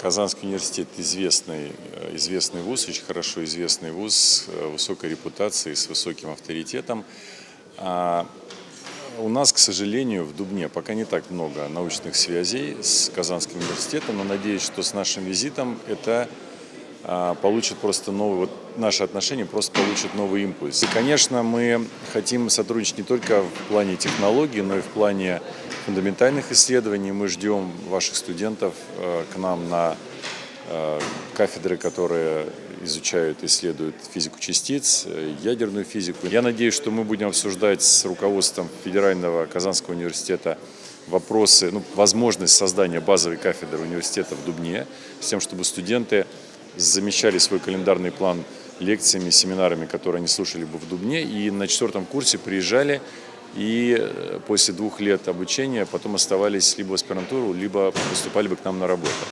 Казанский университет известный, э, известный вуз, очень хорошо известный вуз э, высокой репутацией, с высоким авторитетом. А у нас, к сожалению, в Дубне пока не так много научных связей с Казанским университетом, но надеюсь, что с нашим визитом это получит просто новый, вот наши отношения просто получат новый импульс. И, конечно, мы хотим сотрудничать не только в плане технологий, но и в плане фундаментальных исследований. Мы ждем ваших студентов э, к нам на э, кафедры, которые изучают, исследуют физику частиц, э, ядерную физику. Я надеюсь, что мы будем обсуждать с руководством Федерального Казанского университета вопросы, ну, возможность создания базовой кафедры университета в Дубне, с тем, чтобы студенты замещали свой календарный план лекциями, семинарами, которые они слушали бы в Дубне, и на четвертом курсе приезжали и э, после двух лет обучения потом оставались либо в аспирантуру, либо поступали бы к нам на работу.